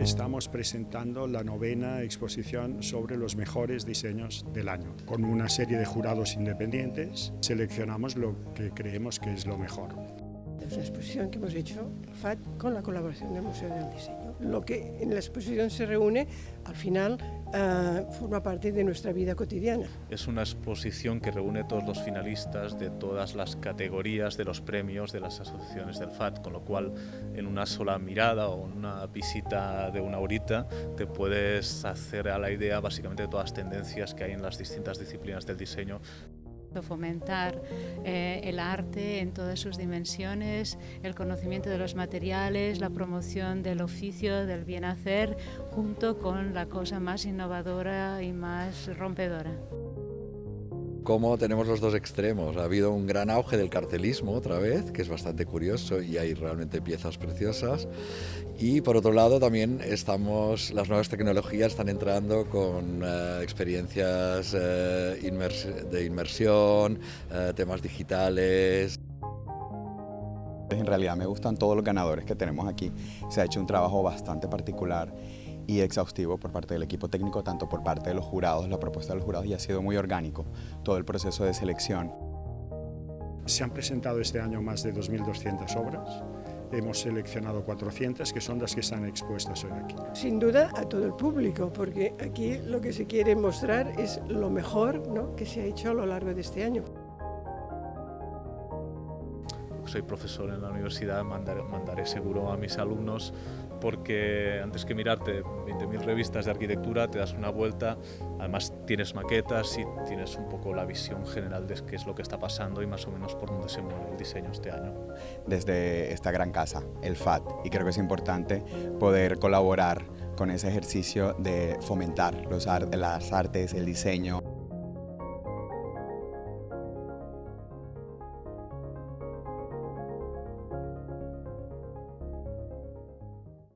estamos presentando la novena exposición sobre los mejores diseños del año. Con una serie de jurados independientes seleccionamos lo que creemos que es lo mejor. Es una exposición que hemos hecho, FAT, con la colaboración del Museo del Diseño. Lo que en la exposición se reúne, al final, uh, forma parte de nuestra vida cotidiana. Es una exposición que reúne todos los finalistas de todas las categorías de los premios de las asociaciones del FAT, con lo cual en una sola mirada o una visita de una horita te puedes hacer a la idea básicamente de todas las tendencias que hay en las distintas disciplinas del diseño fomentar eh, el arte en todas sus dimensiones, el conocimiento de los materiales, la promoción del oficio, del bien hacer, junto con la cosa más innovadora y más rompedora cómo tenemos los dos extremos. Ha habido un gran auge del cartelismo otra vez, que es bastante curioso y hay realmente piezas preciosas. Y por otro lado también estamos, las nuevas tecnologías están entrando con uh, experiencias uh, de inmersión, uh, temas digitales. En realidad me gustan todos los ganadores que tenemos aquí. Se ha hecho un trabajo bastante particular y exhaustivo por parte del equipo técnico, tanto por parte de los jurados, la propuesta de los jurados y ha sido muy orgánico todo el proceso de selección. Se han presentado este año más de 2.200 obras, hemos seleccionado 400 que son las que están expuestas hoy aquí. Sin duda a todo el público, porque aquí lo que se quiere mostrar es lo mejor ¿no? que se ha hecho a lo largo de este año soy profesor en la universidad, mandaré, mandaré, seguro a mis alumnos porque antes que mirarte 20.000 revistas de arquitectura te das una vuelta, además tienes maquetas y tienes un poco la visión general de qué es lo que está pasando y más o menos por dónde se mueve el diseño este año. Desde esta gran casa, el FAT, y creo que es importante poder colaborar con ese ejercicio de fomentar los, las artes, el diseño.